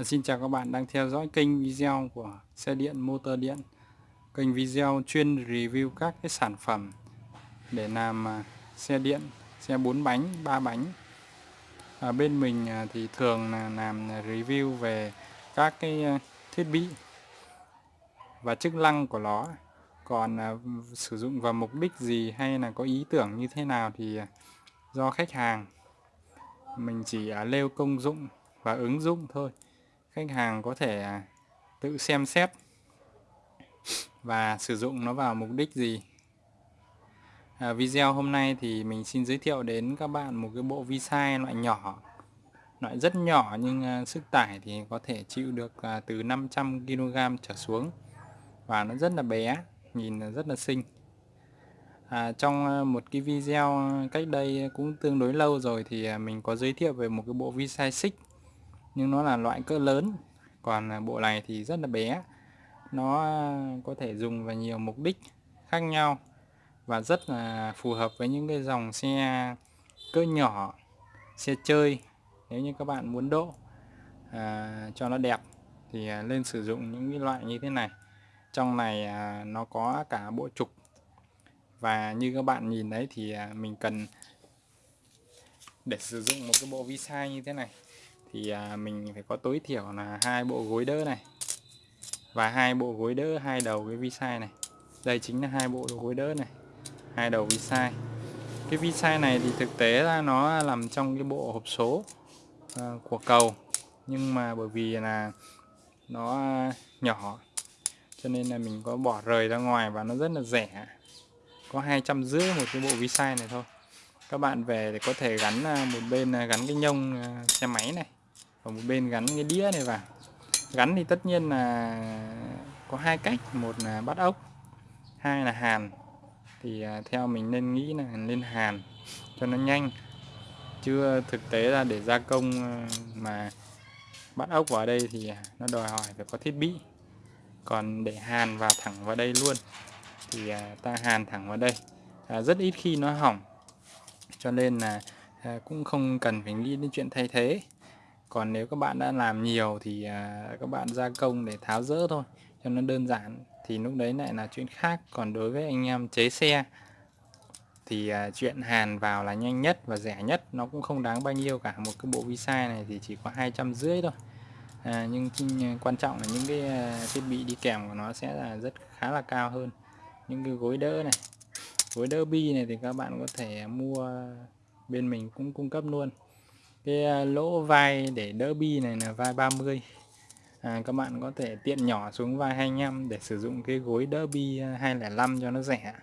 Dạ, xin chào các bạn đang theo dõi kênh video của xe điện motor điện. Kênh video chuyên review các cái sản phẩm để làm à, xe điện xe 4 bánh 3 bánh. À, bên mình à, thì thường là làm review về các cái à, thiết bị và chức năng của nó. Còn sử dụng vào mục đích gì hay là có ý tưởng như thế nào thì do khách hàng. Mình chỉ lêu nêu công dụng và ứng dụng thôi khách hàng có thể à, tự xem xét và sử dụng nó vào mục đích gì. À, video hôm nay thì mình xin giới thiệu đến các bạn một cái bộ vi sai loại nhỏ loại rất nhỏ nhưng à, sức tải thì có thể chịu được à, từ 500 kg trở xuống và nó rất là bé nhìn rất là xinh. À, trong một cái video cách đây cũng tương đối lâu rồi thì mình có giới thiệu về một cái bộ vi sai xích nhưng nó là loại cỡ lớn còn à, bộ này thì rất là bé. Nó à, có thể dùng vào nhiều mục đích khác nhau và rất là phù hợp với những cái dòng xe cỡ nhỏ xe chơi. Nếu như các bạn muốn độ à, cho nó đẹp thì à, nên lên sử dụng những cái loại như thế này. Trong này à, nó có cả bộ trục. Và như các bạn nhìn đấy thì à, mình cần để sử dụng một cái bộ vi sai như thế này thì à, mình phải có tối thiểu là hai bộ gối đỡ này. Và hai bộ gối đỡ, hai đầu cái vi sai này. Đây chính là hai bộ gối đỡ này, hai đầu vi sai cái vi sai này thì thực tế ra nó nằm trong cái bộ hộp số à, của cầu. Nhưng mà bởi vì là nó nhỏ, cho nên là mình có bỏ rời ra ngoài và nó rất là rẻ. Có hai trăm rưỡi một cái bộ vi sai này thôi. Các bạn về thì có thể gắn à, một bên gắn cái nhông xe máy này và một bên gắn cái đĩa này vào. Gắn thì tất nhiên là có hai cách. Một là bắt ốc, hai là hàn. Thì à, theo mình nên nghĩ là nên hàn cho nó nhanh. Chưa thực tế là để gia công à, mà bắt ốc vào đây thì nó đòi hỏi phải có thiết bị. Còn để hàn vào thẳng vào đây luôn thì à, ta hàn thẳng vào đây. Rất ít khi nó hỏng. Cho nên là cũng không cần phải nghĩ đến chuyện thay thế còn nếu các bạn đã làm nhiều thì à, các bạn gia công để tháo rỡ thôi cho nó đơn giản thì lúc đấy lại là chuyện khác. Còn đối với anh em chế xe thì à, chuyện hàn vào là nhanh nhất và rẻ nhất nó cũng không đáng bao nhiêu cả. Một cái bộ visa này thì chỉ có hai trăm rưỡi thôi. À, nhưng à, quan trọng là những cái à, thiết bị đi kèm của nó sẽ là rất khá là cao hơn. Những cái gối đỡ này gối đỡ bi này thì các bạn có thể mua bên mình cũng cung cấp luôn cái à, lỗ vai để đỡ bi này là vai 30 à, các bạn có thể tiện nhỏ xuống vai 25 để sử dụng cái gối đỡ bi à, 205 cho nó rẻ.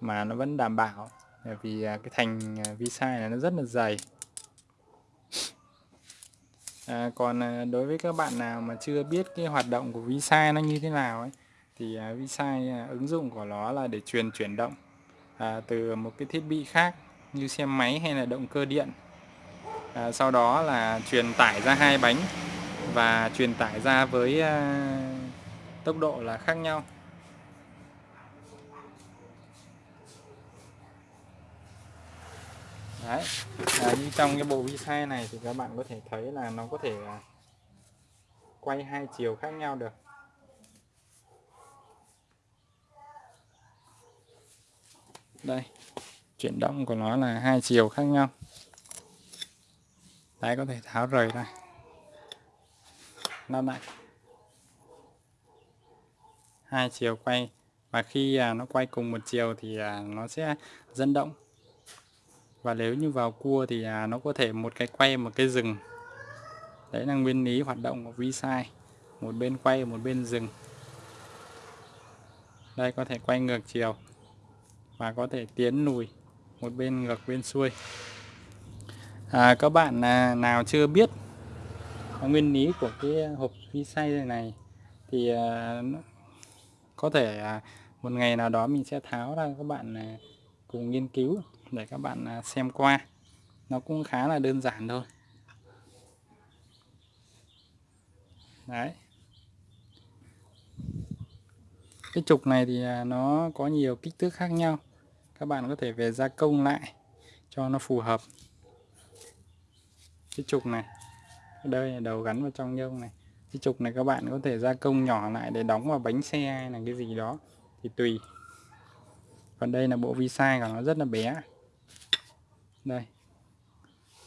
Mà nó vẫn đảm bảo à, vì cái thành vi sai này nó rất là dày. À, còn đối với các bạn nào mà chưa biết cái hoạt động của vi sai nó như thế nào ấy thì vi sai ứng dụng của nó là để truyền chuyển động à, từ một cái thiết bị khác như xe máy hay là động cơ điện à, sau đó là truyền tải ra hai bánh và truyền tải ra với à, tốc độ là khác nhau. Đấy, à, như trong cái bộ vi sai này thì các bạn có thể thấy là nó có thể à, quay hai chiều khác nhau được. Đây chuyển động của nó là hai chiều khác nhau đấy, có thể tháo rời ra. Nó lại hai chiều quay, và khi à, nó quay cùng một chiều thì à, nó sẽ dẫn động. Và nếu như vào cua thì à, nó có thể một cái quay một cái dừng đấy là nguyên lý hoạt động của vi sai một bên quay, một bên dừng đây, có thể quay ngược chiều. Và có thể tiến lùi một bên ngược, bên xuôi à, các bạn à, nào chưa biết nguyên lý của cái hộp vi xay này, này thì à, có thể à, một ngày nào đó mình sẽ tháo ra các bạn à, cùng nghiên cứu để các bạn à, xem qua. Nó cũng khá là đơn giản thôi. Đấy. Cái trục này thì à, nó có nhiều kích thước khác nhau. Các bạn có thể về gia công lại cho nó phù hợp cái trục này. Đây là đầu gắn vào trong nhông này. Cái trục này các bạn có thể gia công nhỏ lại để đóng vào bánh xe hay là cái gì đó thì tùy. Còn đây là bộ vi sai của nó rất là bé. Đây.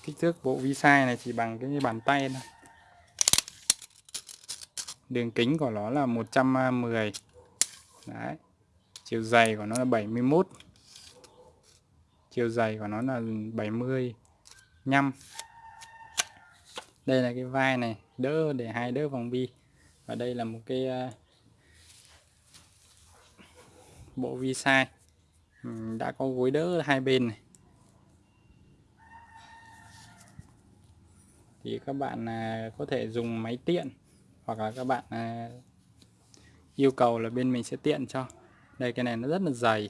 Kích thước bộ vi sai này chỉ bằng cái bàn tay thôi. Đường kính của nó là 110 đấy. Chiều dày của nó là 71 chiều dày của nó là 75 đây là cái vai này, đỡ để hai đỡ vòng bi. Và đây là một cái ờ, bộ vi sai. Ừ, đã có gối đỡ hai bên này. Thì các bạn à, có thể dùng máy tiện hoặc là các bạn à, yêu cầu là bên mình sẽ tiện cho. Đây, cái này nó rất là dày.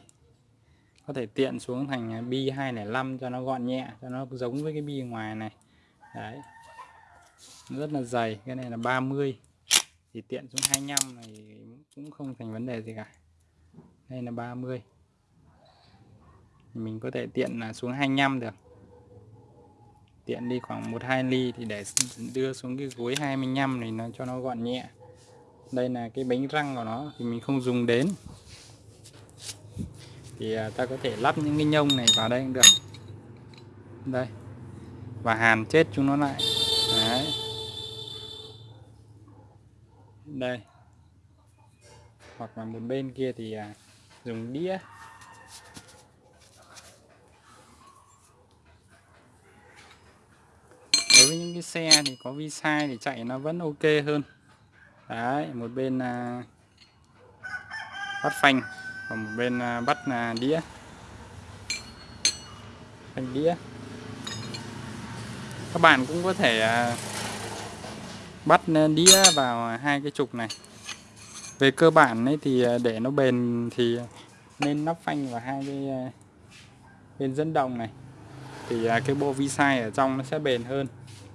Có thể tiện xuống thành bi 205 cho nó gọn nhẹ, cho nó giống với cái bi ngoài này. Đấy rất là dày, cái này là 30 thì tiện xuống 25 này cũng không thành vấn đề gì cả. Đây là 30 mình có thể tiện là xuống 25 được. Tiện đi khoảng 1-2 ly thì để đưa xuống cái gối 25 này nó cho nó gọn nhẹ. Đây là cái bánh răng của nó thì mình không dùng đến. Thì à, ta có thể lắp những cái nhông này vào đây cũng được. Đây. Và hàn chết chúng nó lại đấy đây. Hoặc là một bên kia thì à, dùng đĩa. Đối với những cái xe thì có vi sai thì chạy nó vẫn ok hơn. Đấy một bên à, bắt phanh và một bên à, bắt là đĩa. Phanh đĩa. Các bạn cũng có thể à, bắt đĩa vào hai cái trục này. Về cơ bản ấy thì à, để nó bền thì nên nắp phanh vào hai cái à, bên dẫn động này. Thì à, cái bộ vi sai ở trong nó sẽ bền hơn.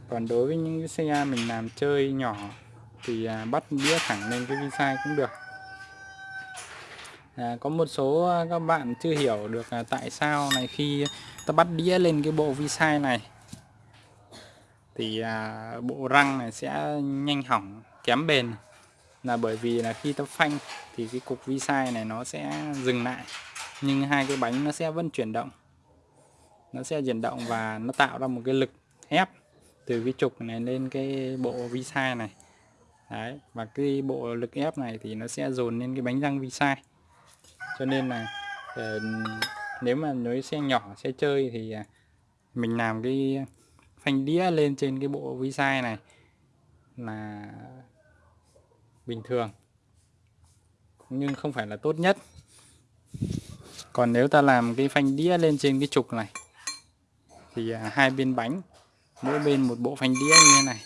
Còn đối với những cái xe mình làm chơi nhỏ thì bắt đĩa thẳng lên cái vi sai cũng được. À, có một số các bạn chưa hiểu được tại sao này khi ta bắt đĩa lên cái bộ vi sai này thì à, bộ răng này sẽ nhanh hỏng kém bền. Là bởi vì là khi ta phanh thì cái cục vi sai này nó sẽ dừng lại. Nhưng hai cái bánh nó sẽ vẫn chuyển động. Nó sẽ chuyển động và nó tạo ra một cái lực ép từ cái trục này lên cái bộ vi sai này. Đấy, và cái bộ lực ép này thì nó sẽ dồn lên cái bánh răng vi sai. Cho nên là ờ, nếu mà nói xe nhỏ xe chơi thì à, mình làm cái phanh đĩa lên trên cái bộ vi sai này là bình thường. Nhưng không phải là tốt nhất. Còn nếu ta làm cái phanh đĩa lên trên cái trục này, thì à, hai bên bánh, mỗi bên một bộ phanh đĩa như thế này.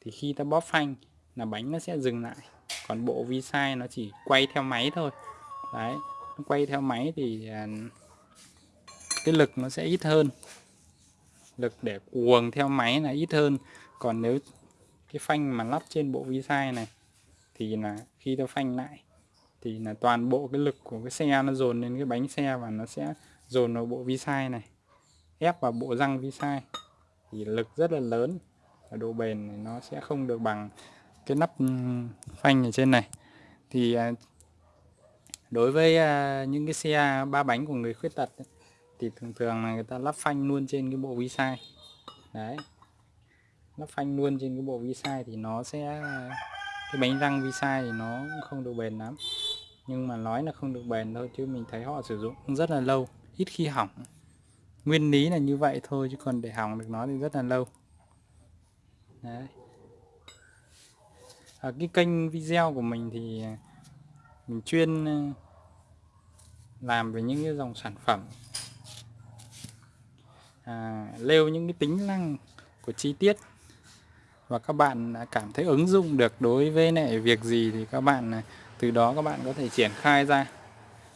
Thì khi ta bóp phanh là bánh nó sẽ dừng lại. Còn bộ vi sai nó chỉ quay theo máy thôi. Đấy, nó quay theo máy thì à, cái lực nó sẽ ít hơn lực để cuồng theo máy là ít hơn. Còn nếu cái phanh mà lắp trên bộ vi sai này thì là khi ta phanh lại thì là toàn bộ cái lực của cái xe nó dồn lên cái bánh xe và nó sẽ dồn vào bộ vi sai này, ép vào bộ răng vi sai thì lực rất là lớn và độ bền này nó sẽ không được bằng cái nắp ừ, phanh ở trên này. Thì à, đối với à, những cái xe ba bánh của người khuyết tật thì thường thường là người ta lắp phanh luôn trên cái bộ vi sai đấy. Lắp phanh luôn trên cái bộ vi sai thì nó sẽ, cái bánh răng vi sai thì nó không được bền lắm. Nhưng mà nói là không được bền thôi, chứ mình thấy họ sử dụng rất là lâu, ít khi hỏng. Nguyên lý là như vậy thôi, chứ còn để hỏng được nó thì rất là lâu. Đấy. Ở cái kênh video của mình thì mình chuyên ờ, làm về những cái dòng sản phẩm à, lêu những cái tính năng của chi tiết. Và các bạn cảm thấy ứng dụng được đối với lại việc gì thì các bạn à, từ đó các bạn có thể triển khai ra.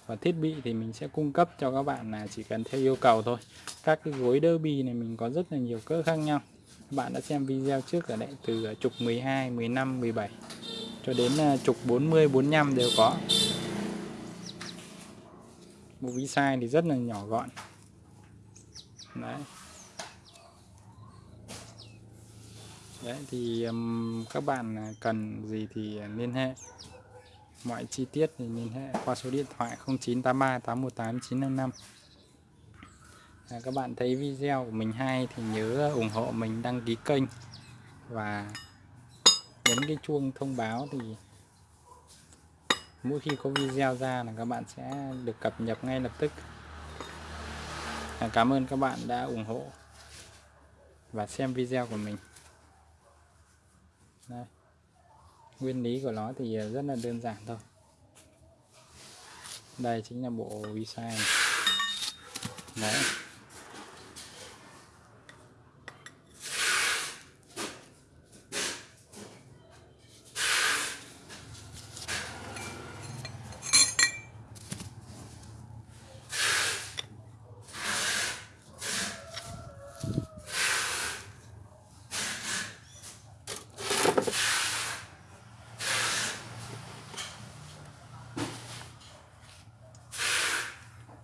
Và thiết bị thì mình sẽ cung cấp cho các bạn là chỉ cần theo yêu cầu thôi. Các cái gối đơ bì này mình có rất là nhiều cỡ khác nhau. Các bạn đã xem video trước ở đây từ à, trục 12 15 17 cho đến à, trục 40 45 đều có. Bộ vi sai thì rất là nhỏ gọn đấy. Đấy thì um, các bạn à, cần gì thì liên hệ. Mọi chi tiết thì liên hệ qua số điện thoại 0983 818 955 à, các bạn thấy video của mình hay thì nhớ ủng hộ mình đăng ký kênh và nhấn cái chuông thông báo thì mỗi khi có video ra là các bạn sẽ được cập nhật ngay lập tức. À, cảm ơn các bạn đã ủng hộ và xem video của mình. Đây. nguyên lý của nó thì rất là đơn giản thôi. Đây chính là bộ visa này đấy.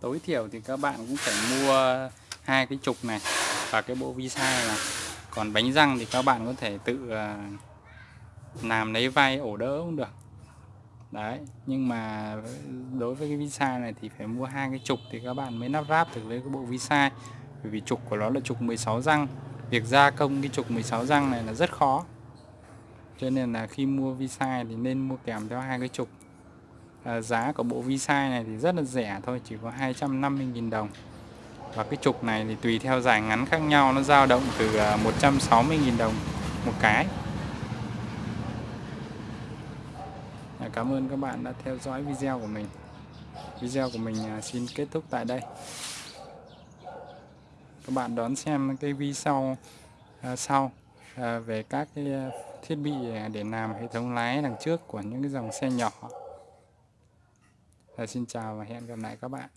Tối thiểu thì các bạn cũng phải mua hai cái trục này và cái bộ visa này còn bánh răng thì các bạn có thể tự à, làm lấy vai ổ đỡ cũng được. Đấy, nhưng mà đối với cái visa này thì phải mua hai cái trục thì các bạn mới lắp ráp được lấy cái bộ visa. Bởi vì trục của nó là trục 16 răng. Việc gia công cái trục 16 răng này là rất khó. Cho nên là khi mua visa thì nên mua kèm theo hai cái trục à, giá của bộ visa này thì rất là rẻ thôi chỉ có 250.000 đồng. Và cái trục này thì tùy theo dài ngắn khác nhau nó dao động từ à, 160.000 đồng một cái. À, Cảm ơn các bạn đã theo dõi video của mình. Video của mình à, xin kết thúc tại đây. Các bạn đón xem cái video sau à, về các cái thiết bị để làm hệ thống lái đằng trước của những cái dòng xe nhỏ à, xin chào và hẹn gặp lại các bạn.